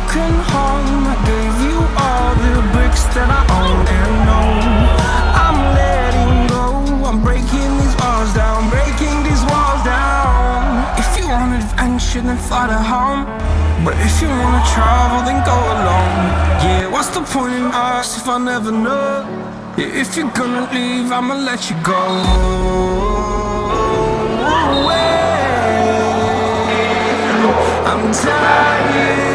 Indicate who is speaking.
Speaker 1: broken home. I gave you all the bricks that I own and know. I'm letting go. I'm breaking these walls down Breaking these walls down. If you want adventure then fly to home. But if you wanna travel then go alone. Yeah, what's the point in us if I never know? Yeah, if you're gonna leave I'ma let you go. I'm tired